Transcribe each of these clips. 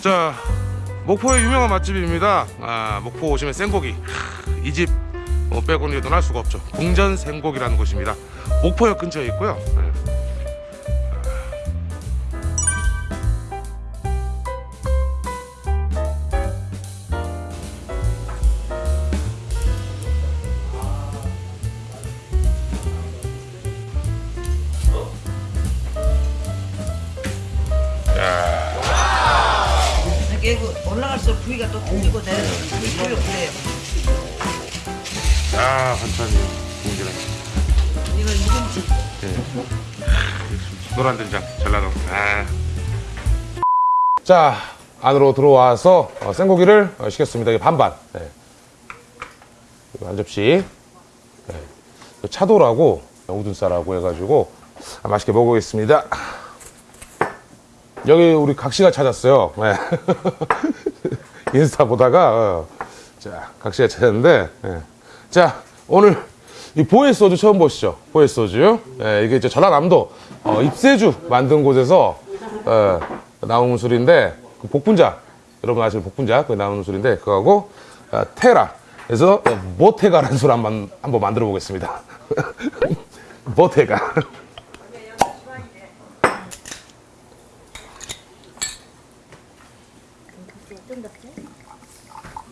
자 목포의 유명한 맛집입니다. 아, 목포 오시면 생고기. 이집 어, 빼고는 떠날 수가 없죠. 궁전 생고기라는 곳입니다. 목포역 근처에 있고요 아 반찬이 궁전에 이거 이김치 노란 된장 전라도 아. 자 안으로 들어와서 어, 생고기를 어, 시켰습니다 이게 반반 네. 이거 한 접시 네. 차돌하고 우둔살하고 해가지고 아, 맛있게 먹어보겠습니다 여기 우리 각시가 찾았어요 네. 인스타 보다가 어, 자 각시가 찾았는데 네. 자 오늘 이 보혜 소주 처음 보시죠? 보혜 소주. 예, 이게 이제 전라남도 어, 입세주 만든 곳에서 어, 나오는 술인데 그 복분자 여러분 아시는 복분자 그 나오는 술인데 그거하고 어, 테라 그래서 어, 모테가라는 술 한번 한번 만들어 보겠습니다. 모테가.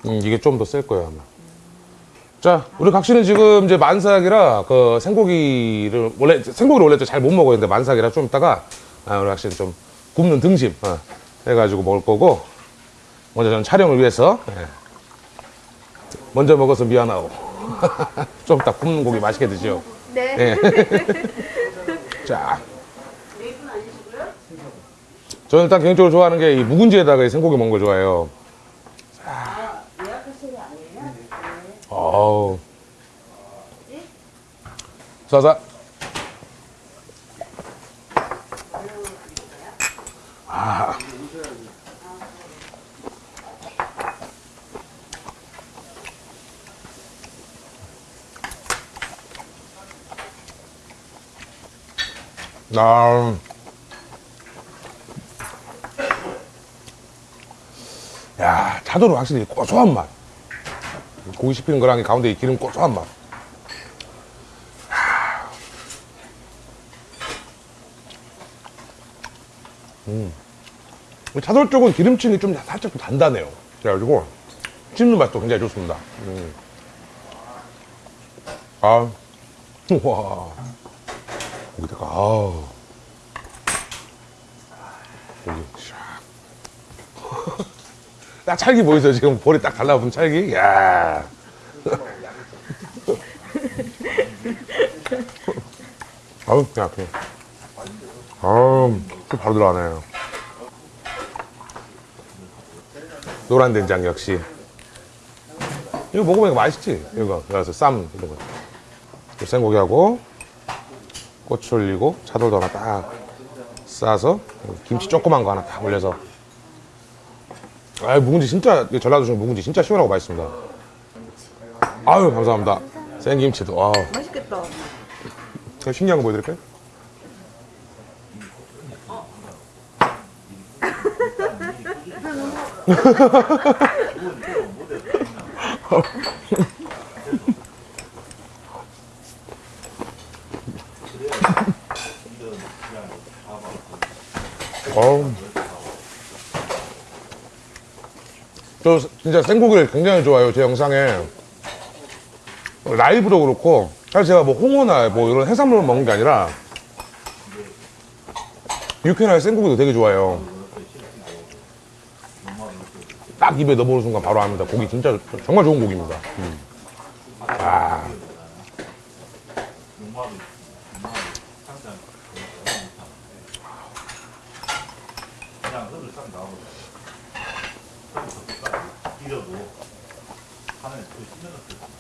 음, 이게 좀 더 셀 거예요 아마 자, 우리 각시는 지금 이제 만삭이라 그 생고기를 원래 생고기를 원래 잘 못 먹어요. 근데 만삭이라 좀 이따가 아, 우리 각시는 좀 굽는 등심 어, 해가지고 먹을 거고 먼저 저는 촬영을 위해서 예. 먼저 먹어서 미안하고 좀 이따 굽는 고기 맛있게 드시오. 네. 자, 저는 일단 개인적으로 좋아하는 게 이 묵은지에다가 이 생고기 먹는 걸 좋아해요. 싸싸. 아. 나. 야, 차도로 확실히 고소한 맛. 고기 씹히는 거랑 이 가운데 이 기름 고소한 맛. 음. 차돌 쪽은 기름층이 좀 살짝 좀 단단해요. 그래가지고 씹는 맛도 굉장히 좋습니다. 음. 아, 우와. 여기다가. 고기, 샥. 딱 찰기 보이세요? 지금 볼이 딱 달라붙은 찰기? 야 아우, 그냥. 아우, 또 바로 들어가네요. 노란 된장 역시. 이거 먹어보니까 맛있지? 이거, 그래서 쌈, 이런 거. 또 생고기하고, 고추 올리고, 차돌도 하나 딱 싸서, 김치 조그만 거 하나 딱 올려서. 아 묵은지 진짜 전라도 중에 묵은지 진짜 시원하고 맛있습니다. 아유 감사합니다. 생김치도 아 맛있겠다 제가 신기한 거 보여드릴까요? 저 진짜 생고기를 굉장히 좋아해요 제 영상에. 라이브도 그렇고. 사실 제가 뭐 홍어나 뭐 이런 해산물을 먹는 게 아니라 육회나 생고기도 되게 좋아해요 딱 입에 넣어보는 순간 바로 압니다 고기 진짜 정말 좋은 고기입니다 음. 아.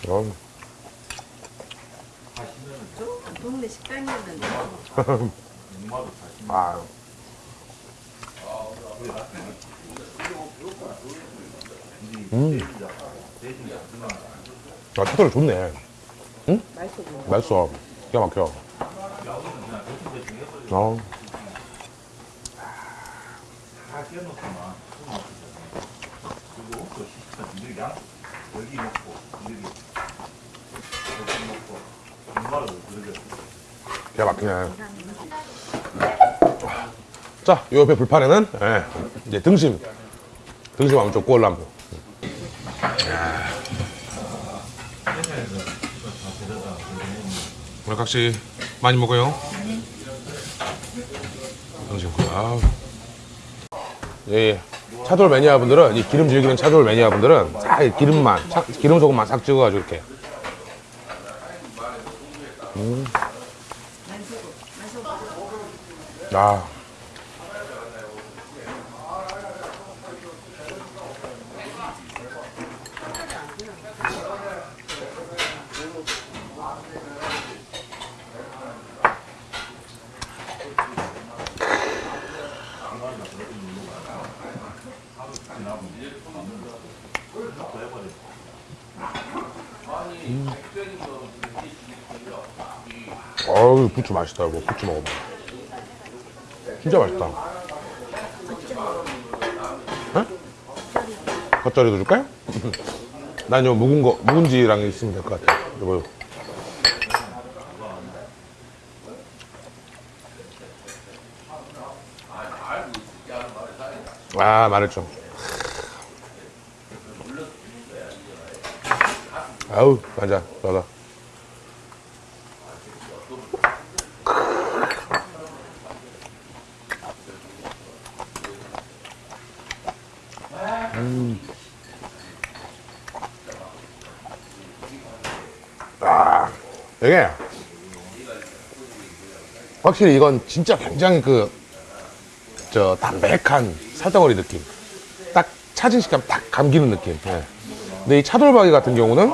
음. 동네 식당이었는데 아. 음. 아, 차돌이 좋네. 응? 맛있어. 맛있어. 기가 막혀. 어. 기가 막히네. 자, 요 옆에 불판에는 예, 이제 등심. 등심 한번 좀 구워라 한번. 오늘 각시 많이 먹어요. 구워. 아우. 예, 차돌 매니아 분들은 이 기름 즐기는 차돌 매니아 분들은 싹이 기름만, 차- 기름 소금만 싹 찍어가지고 이렇게. 아. 어우 부추 맛있다 이거. 부추 먹어봐. 진짜 맛있다. 어? 겉절이도 줄까요? 난요 묵은 거 묵은지랑 있으면 될 것 같아. 이거 아 좀. 아우 맞아 맞아 이게 확실히 이건 진짜 굉장히 그 저 담백한 살덩어리 느낌 딱 차진 식감 딱 감기는 느낌 예. 근데 이 차돌박이 같은 경우는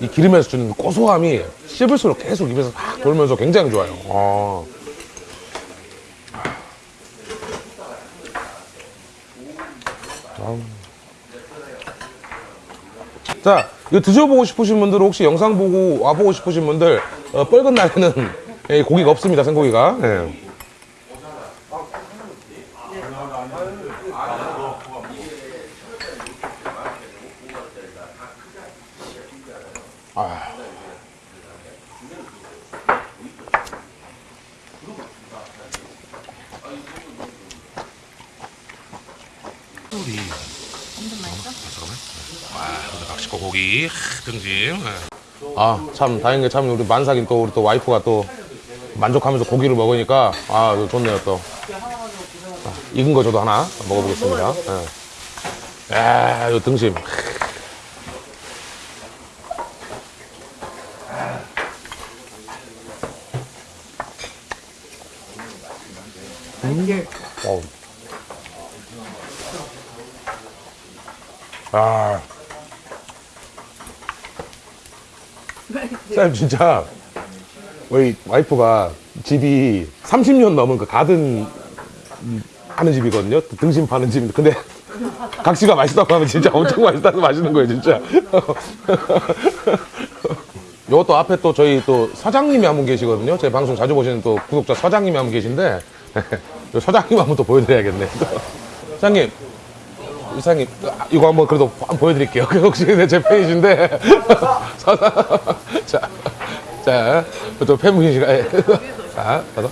이 기름에서 주는 그 고소함이 씹을수록 계속 입에서 확 돌면서 굉장히 좋아요 어. 아우. 자, 이거 드셔보고 싶으신 분들 혹시 영상 보고 와보고 싶으신 분들 어, 뻘건 날에는 예, 고기가 없습니다, 생고기가. 예. 아. 낚시고 고기 등심. 아 참 다행인 게참 우리 만삭인 또 우리 또 와이프가 또 만족하면서 고기를 먹으니까 아 좋네요 또. 아, 익은 거 저도 하나 먹어보겠습니다. 예. 야, 이 등심. 음. 어 쌤 진짜 우리 와이프가 집이 30년 넘은 그 가든 하는 집이거든요. 등심 파는 집. 근데 각시가 맛있다고 하면 진짜 엄청 맛있다고 마시는 거예요, 진짜. 요것도 앞에 또 저희 또 사장님이 한 분 계시거든요. 제 방송 자주 보시는 또 구독자 사장님이 한 분 계신데 요 사장님 한 번 또 보여드려야겠네. 사장님, 이사님 이거 한번 그래도 한번 보여드릴게요. 그 혹시 제 팬이신데 자, 자, 또 팬분이시가 예. 자, 가서.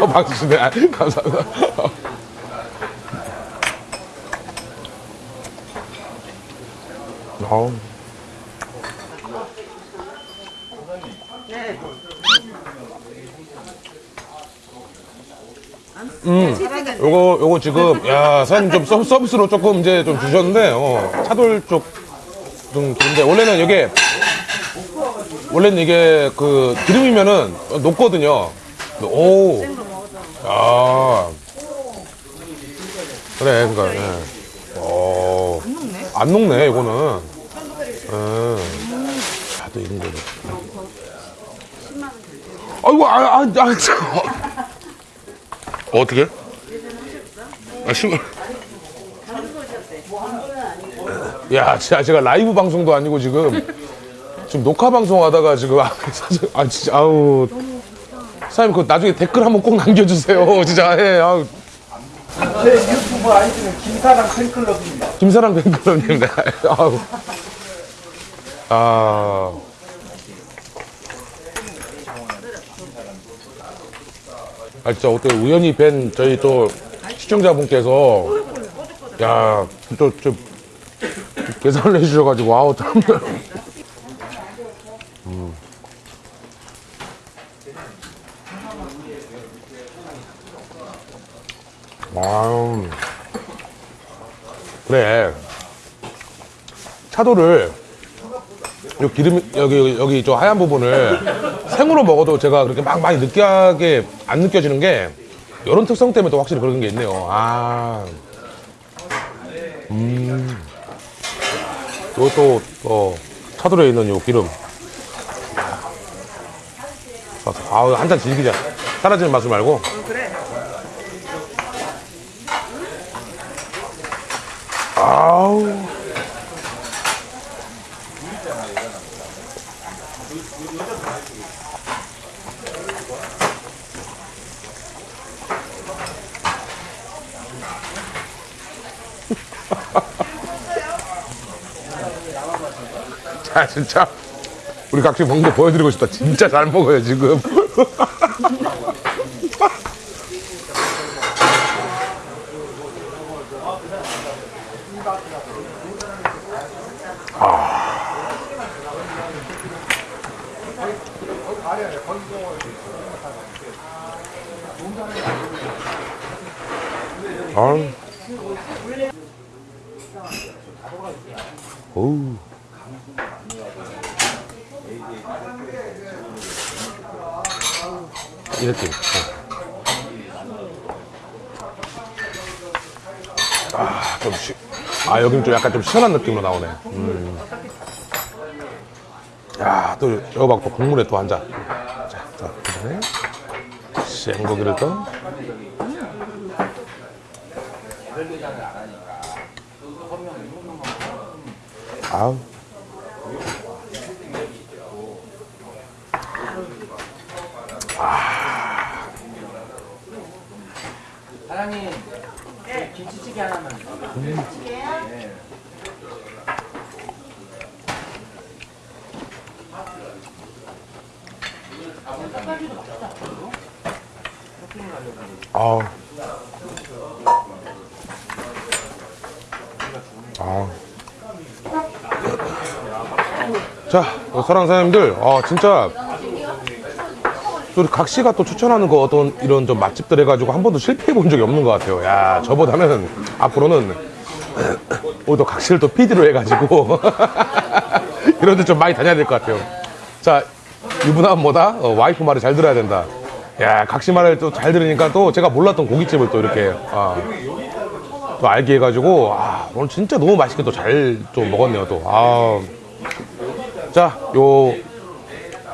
어, 박수 주네. 아, 감사합니다. 어. 요거 요거 지금 야 사장님 좀 서, 서비스로 조금 이제 좀 주셨는데 어, 차돌 쪽좀 그런데 원래는 이게 원래는 이게 그 기름이면은 녹거든요. 오. 아. 그래 그니까. 예. 어. 안 녹네 이거는. 예. 다도 이런 거는. 아이고 아아 아, 아, 참. 어떻게? 아, 신발. 야, 진짜 제가 라이브 방송도 아니고 지금 지금 녹화 방송 하다가 지금 아, 사실- 아 진짜 아우 사장님 그 나중에 댓글 한번 꼭 남겨주세요 진짜 예, 아우 제 유튜브 아이디는 김사랑 팬클럽입니다. 김사랑 팬클럽님, 네. 아우. 아. 아, 진짜 어떻게 우연히 뵌 저희 또 시청자분께서, 야, 또, 좀, 계산을 해주셔가지고, 아우, 참. 음. 아유. 그래. 차도를 요 기름 여기 여기 저 하얀 부분을 생으로 먹어도 제가 그렇게 막 많이 느끼하게 안 느껴지는 게 이런 특성 때문에 또 확실히 그런 게 있네요. 아, 음, 이것도 어, 차도에 있는 요 기름. 아우 한 잔 즐기자. 사라지는 맛을 말고. 아우. 자, 진짜. 우리 각지 먹는 거 보여드리고 싶다. 진짜 잘 먹어요, 지금. 아유. 어우. 이 느낌. 아, 좀 시, 아, 여기는 좀 약간 좀 시원한 느낌으로 나오네. 음. 야, 또, 이거 봐, 또 국물에 또 한 잔. 자, 자, 그 다음에 생고기를 또. 아우. 사장님, 김치찌개 하나만. 아우. 아우. 자, 어, 사랑 사장님들, 아, 진짜. 또 우리 각 씨가 또 추천하는 거 어떤 이런 좀 맛집들 해가지고 한 번도 실패해 본 적이 없는 것 같아요. 야, 저보다는 앞으로는 오히려 각 씨를 또 PD로 해가지고 이런 데 좀 많이 다녀야 될 것 같아요. 자, 유부남 뭐다? 어, 와이프 말을 잘 들어야 된다. 야, 각시 말을 또 잘 들으니까 또 제가 몰랐던 고깃집을 또 이렇게 아, 또 알게 해가지고 아, 오늘 진짜 너무 맛있게 또 잘 좀 먹었네요 또. 아, 자, 요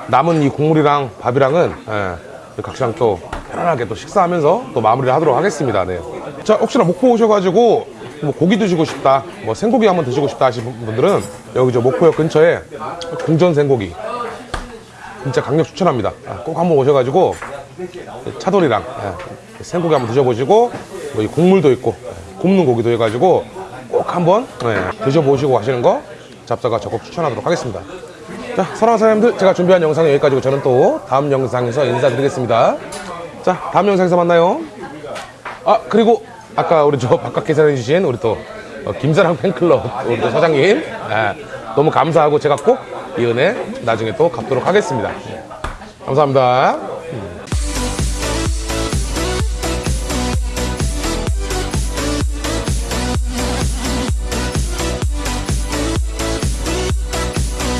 남은 이 국물이랑 밥이랑은 예, 각시랑 또 편안하게 또 식사하면서 또 마무리를 하도록 하겠습니다. 네. 자, 혹시나 목포 오셔가지고 뭐 고기 드시고 싶다, 뭐 생고기 한번 드시고 싶다 하시는 분들은 여기 저 목포역 근처에 궁전 생고기 진짜 강력 추천합니다. 아, 꼭 한번 오셔가지고 차돌이랑 예, 생고기 한번 드셔보시고 뭐이 국물도 있고 예, 굽는 고기도 해가지고 꼭 한번 예, 드셔보시고 하시는 거 잡사가 적극 추천하도록 하겠습니다. 자, 사랑하는 사람들 제가 준비한 영상은 여기까지고 저는 또 다음 영상에서 인사드리겠습니다. 자, 다음 영상에서 만나요. 아, 그리고 아까 우리 저 바깥 계산해 주신 우리 또 어, 김사랑 팬클럽 우리 또 사장님 예, 너무 감사하고 제가 꼭 이 은혜 나중에 또 갚도록 하겠습니다. 예, 감사합니다.